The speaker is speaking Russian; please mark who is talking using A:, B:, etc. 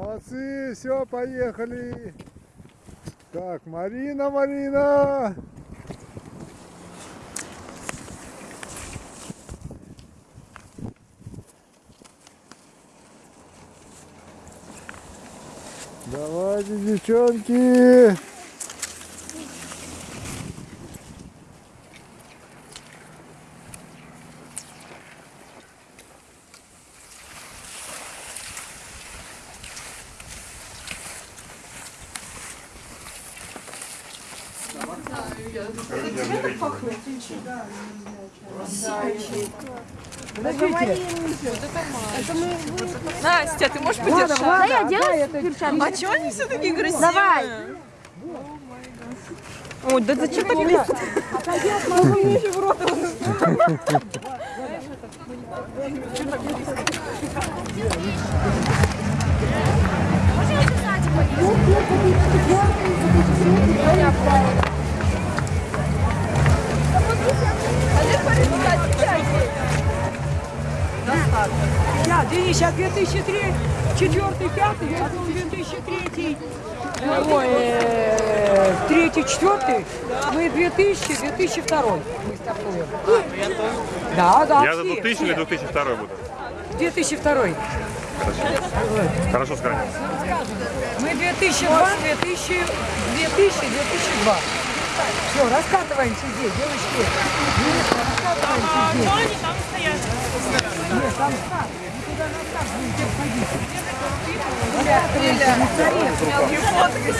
A: Молодцы, все, поехали. Так, Марина, Марина. Давайте, девчонки.
B: Настя, ты можешь подержать?
C: Да, я делаю перчатки.
B: А чего они все такие красивые?
C: Давай.
B: Ой, да зачем так близко?
D: Я, Денис, сейчас 2003, 4 5 потом 2003, ой, э, 3 4 мы 2000, 2002 мы стартуем. Да, да,
E: Я за
D: все,
E: 2000 или
D: все.
E: 2002 буду.
D: 2002.
E: Хорошо сохранил.
D: Мы 2002, 2000, 2000, 2002. Все, раскатываемся здесь. Девочки, раскатываемся здесь. Там старт. Мы туда на старт будем теперь ходить. Раскатываемся, не стареем.
B: Мелкие фотки.